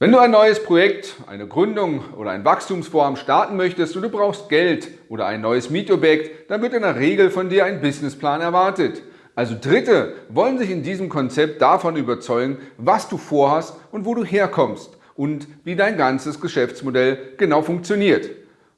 Wenn du ein neues Projekt, eine Gründung oder ein Wachstumsvorhaben starten möchtest und du brauchst Geld oder ein neues Mietobjekt, dann wird in der Regel von dir ein Businessplan erwartet. Also Dritte wollen sich in diesem Konzept davon überzeugen, was du vorhast und wo du herkommst und wie dein ganzes Geschäftsmodell genau funktioniert.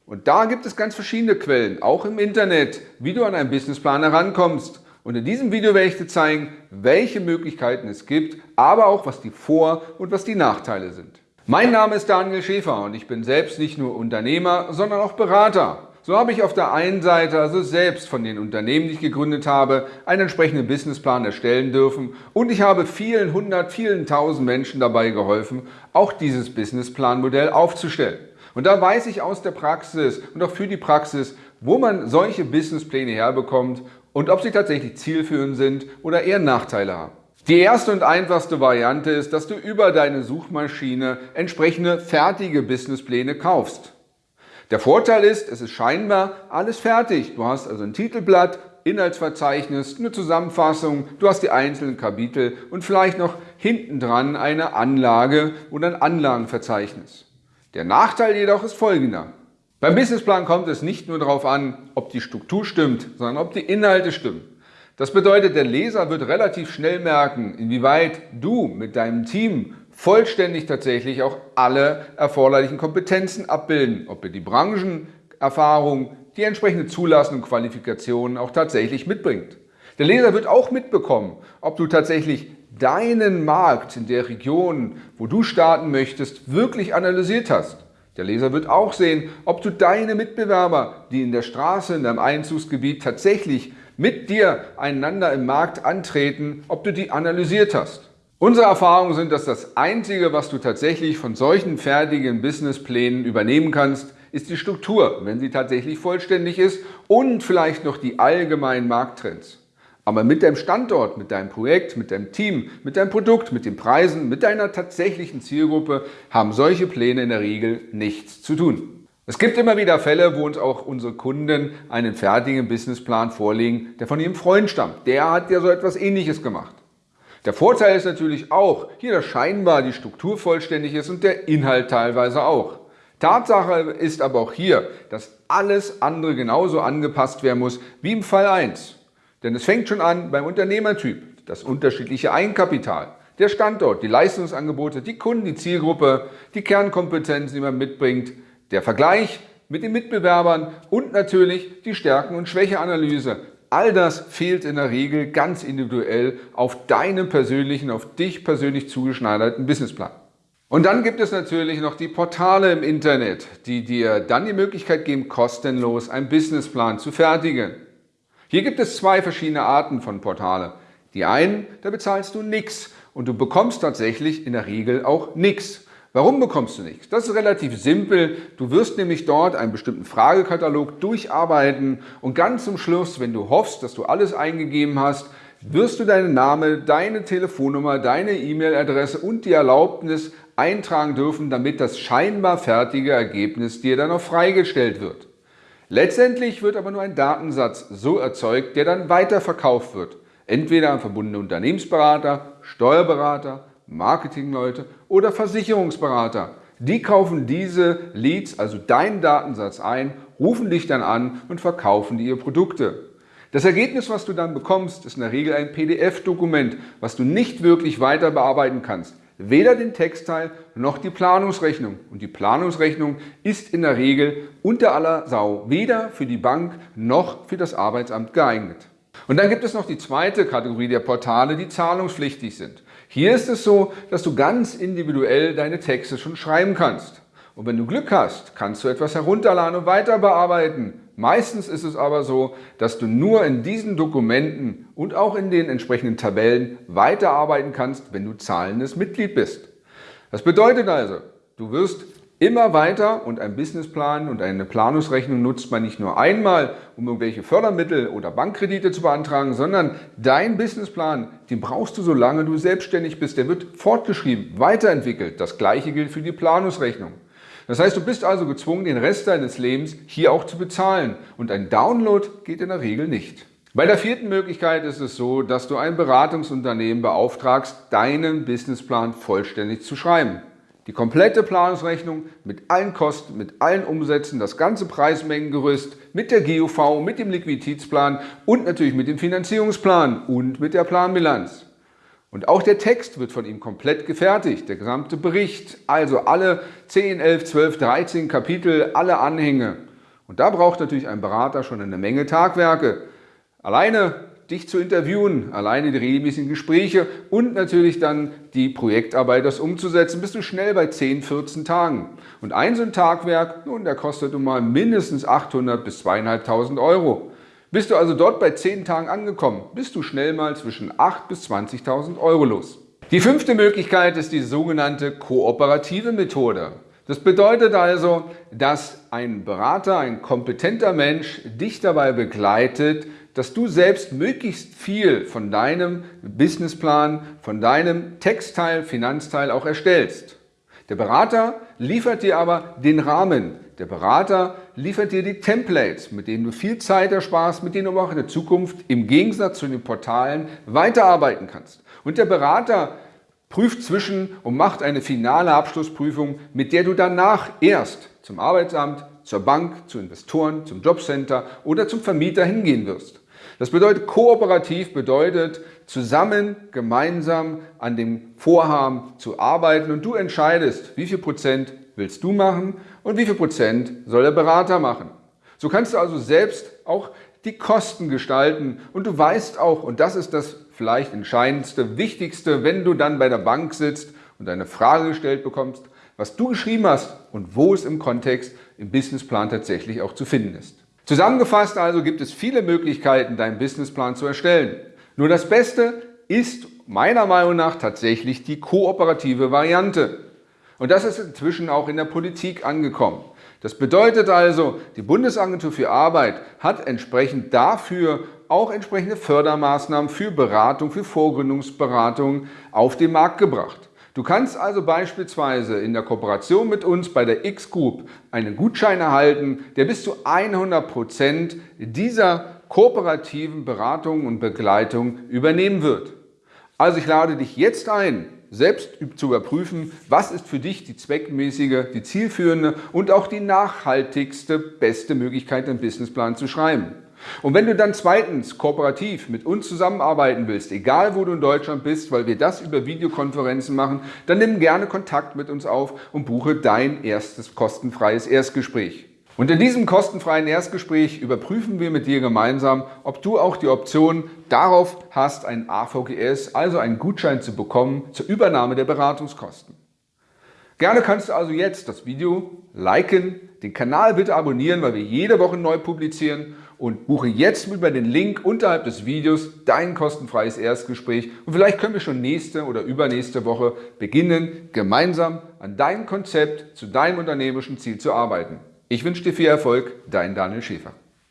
Und da gibt es ganz verschiedene Quellen, auch im Internet, wie du an einen Businessplan herankommst. Und in diesem Video werde ich dir zeigen, welche Möglichkeiten es gibt, aber auch was die Vor- und was die Nachteile sind. Mein Name ist Daniel Schäfer und ich bin selbst nicht nur Unternehmer, sondern auch Berater. So habe ich auf der einen Seite also selbst von den Unternehmen, die ich gegründet habe, einen entsprechenden Businessplan erstellen dürfen und ich habe vielen hundert, vielen tausend Menschen dabei geholfen, auch dieses Businessplanmodell aufzustellen. Und da weiß ich aus der Praxis und auch für die Praxis, wo man solche Businesspläne herbekommt und ob sie tatsächlich zielführend sind oder eher Nachteile haben. Die erste und einfachste Variante ist, dass du über deine Suchmaschine entsprechende fertige Businesspläne kaufst. Der Vorteil ist, es ist scheinbar alles fertig. Du hast also ein Titelblatt, Inhaltsverzeichnis, eine Zusammenfassung, du hast die einzelnen Kapitel und vielleicht noch hinten dran eine Anlage oder ein Anlagenverzeichnis. Der Nachteil jedoch ist folgender. Beim Businessplan kommt es nicht nur darauf an, ob die Struktur stimmt, sondern ob die Inhalte stimmen. Das bedeutet, der Leser wird relativ schnell merken, inwieweit du mit deinem Team vollständig tatsächlich auch alle erforderlichen Kompetenzen abbilden, ob ihr die Branchenerfahrung, die entsprechende Zulassung und Qualifikationen auch tatsächlich mitbringt. Der Leser wird auch mitbekommen, ob du tatsächlich deinen Markt in der Region, wo du starten möchtest, wirklich analysiert hast. Der Leser wird auch sehen, ob du deine Mitbewerber, die in der Straße, in deinem Einzugsgebiet tatsächlich mit dir einander im Markt antreten, ob du die analysiert hast. Unsere Erfahrungen sind, dass das Einzige, was du tatsächlich von solchen fertigen Businessplänen übernehmen kannst, ist die Struktur, wenn sie tatsächlich vollständig ist und vielleicht noch die allgemeinen Markttrends. Aber mit deinem Standort, mit deinem Projekt, mit deinem Team, mit deinem Produkt, mit den Preisen, mit deiner tatsächlichen Zielgruppe haben solche Pläne in der Regel nichts zu tun. Es gibt immer wieder Fälle, wo uns auch unsere Kunden einen fertigen Businessplan vorlegen, der von ihrem Freund stammt. Der hat ja so etwas ähnliches gemacht. Der Vorteil ist natürlich auch, hier dass scheinbar die Struktur vollständig ist und der Inhalt teilweise auch. Tatsache ist aber auch hier, dass alles andere genauso angepasst werden muss wie im Fall 1. Denn es fängt schon an beim Unternehmertyp, das unterschiedliche Eigenkapital, der Standort, die Leistungsangebote, die Kunden, die Zielgruppe, die Kernkompetenzen, die man mitbringt, der Vergleich mit den Mitbewerbern und natürlich die Stärken- und Schwächeanalyse. All das fehlt in der Regel ganz individuell auf deinem persönlichen, auf dich persönlich zugeschneiderten Businessplan. Und dann gibt es natürlich noch die Portale im Internet, die dir dann die Möglichkeit geben, kostenlos einen Businessplan zu fertigen. Hier gibt es zwei verschiedene Arten von Portale. Die einen, da bezahlst du nichts und du bekommst tatsächlich in der Regel auch nichts. Warum bekommst du nichts? Das ist relativ simpel. Du wirst nämlich dort einen bestimmten Fragekatalog durcharbeiten und ganz zum Schluss, wenn du hoffst, dass du alles eingegeben hast, wirst du deinen Namen, deine Telefonnummer, deine E-Mail-Adresse und die Erlaubnis eintragen dürfen, damit das scheinbar fertige Ergebnis dir dann auch freigestellt wird. Letztendlich wird aber nur ein Datensatz so erzeugt, der dann weiterverkauft wird. Entweder an verbundene Unternehmensberater, Steuerberater, Marketingleute oder Versicherungsberater. Die kaufen diese Leads, also deinen Datensatz ein, rufen dich dann an und verkaufen dir ihre Produkte. Das Ergebnis, was du dann bekommst, ist in der Regel ein PDF-Dokument, was du nicht wirklich weiter bearbeiten kannst weder den Textteil noch die Planungsrechnung. Und die Planungsrechnung ist in der Regel unter aller Sau weder für die Bank noch für das Arbeitsamt geeignet. Und dann gibt es noch die zweite Kategorie der Portale, die zahlungspflichtig sind. Hier ist es so, dass du ganz individuell deine Texte schon schreiben kannst. Und wenn du Glück hast, kannst du etwas herunterladen und weiter bearbeiten. Meistens ist es aber so, dass du nur in diesen Dokumenten und auch in den entsprechenden Tabellen weiterarbeiten kannst, wenn du zahlendes Mitglied bist. Das bedeutet also, du wirst immer weiter und ein Businessplan und eine Planungsrechnung nutzt man nicht nur einmal, um irgendwelche Fördermittel oder Bankkredite zu beantragen, sondern dein Businessplan, den brauchst du, solange du selbstständig bist. Der wird fortgeschrieben, weiterentwickelt. Das gleiche gilt für die Planungsrechnung. Das heißt, du bist also gezwungen, den Rest deines Lebens hier auch zu bezahlen und ein Download geht in der Regel nicht. Bei der vierten Möglichkeit ist es so, dass du ein Beratungsunternehmen beauftragst, deinen Businessplan vollständig zu schreiben. Die komplette Planungsrechnung mit allen Kosten, mit allen Umsätzen, das ganze Preismengengerüst mit der GUV, mit dem Liquiditätsplan und natürlich mit dem Finanzierungsplan und mit der Planbilanz. Und auch der Text wird von ihm komplett gefertigt, der gesamte Bericht, also alle 10, 11, 12, 13 Kapitel, alle Anhänge. Und da braucht natürlich ein Berater schon eine Menge Tagwerke. Alleine dich zu interviewen, alleine die regelmäßigen Gespräche und natürlich dann die Projektarbeit, das umzusetzen, bist du schnell bei 10, 14 Tagen. Und ein so ein Tagwerk, nun, der kostet nun mal mindestens 800 bis 2.500 Euro. Bist du also dort bei 10 Tagen angekommen, bist du schnell mal zwischen 8 bis 20.000 Euro los. Die fünfte Möglichkeit ist die sogenannte kooperative Methode. Das bedeutet also, dass ein Berater, ein kompetenter Mensch dich dabei begleitet, dass du selbst möglichst viel von deinem Businessplan, von deinem Textteil, Finanzteil auch erstellst. Der Berater liefert dir aber den Rahmen. Der Berater liefert dir die Templates, mit denen du viel Zeit ersparst, mit denen du auch in der Zukunft im Gegensatz zu den Portalen weiterarbeiten kannst. Und der Berater prüft zwischen und macht eine finale Abschlussprüfung, mit der du danach erst zum Arbeitsamt, zur Bank, zu Investoren, zum Jobcenter oder zum Vermieter hingehen wirst. Das bedeutet, kooperativ bedeutet, zusammen, gemeinsam an dem Vorhaben zu arbeiten und du entscheidest, wie viel Prozent willst du machen und wie viel Prozent soll der Berater machen. So kannst du also selbst auch die Kosten gestalten und du weißt auch, und das ist das vielleicht entscheidendste, wichtigste, wenn du dann bei der Bank sitzt und eine Frage gestellt bekommst, was du geschrieben hast und wo es im Kontext im Businessplan tatsächlich auch zu finden ist. Zusammengefasst also gibt es viele Möglichkeiten, deinen Businessplan zu erstellen. Nur das Beste ist meiner Meinung nach tatsächlich die kooperative Variante. Und das ist inzwischen auch in der Politik angekommen. Das bedeutet also, die Bundesagentur für Arbeit hat entsprechend dafür auch entsprechende Fördermaßnahmen für Beratung, für Vorgründungsberatung auf den Markt gebracht. Du kannst also beispielsweise in der Kooperation mit uns bei der X-Group einen Gutschein erhalten, der bis zu 100 Prozent dieser kooperativen Beratung und Begleitung übernehmen wird. Also ich lade dich jetzt ein, selbst zu überprüfen, was ist für dich die zweckmäßige, die zielführende und auch die nachhaltigste, beste Möglichkeit, einen Businessplan zu schreiben. Und wenn du dann zweitens kooperativ mit uns zusammenarbeiten willst, egal wo du in Deutschland bist, weil wir das über Videokonferenzen machen, dann nimm gerne Kontakt mit uns auf und buche dein erstes kostenfreies Erstgespräch. Und in diesem kostenfreien Erstgespräch überprüfen wir mit dir gemeinsam, ob du auch die Option darauf hast, ein AVGS, also einen Gutschein zu bekommen zur Übernahme der Beratungskosten. Gerne kannst du also jetzt das Video liken, den Kanal bitte abonnieren, weil wir jede Woche neu publizieren und buche jetzt über den Link unterhalb des Videos dein kostenfreies Erstgespräch und vielleicht können wir schon nächste oder übernächste Woche beginnen, gemeinsam an deinem Konzept zu deinem unternehmerischen Ziel zu arbeiten. Ich wünsche dir viel Erfolg, dein Daniel Schäfer.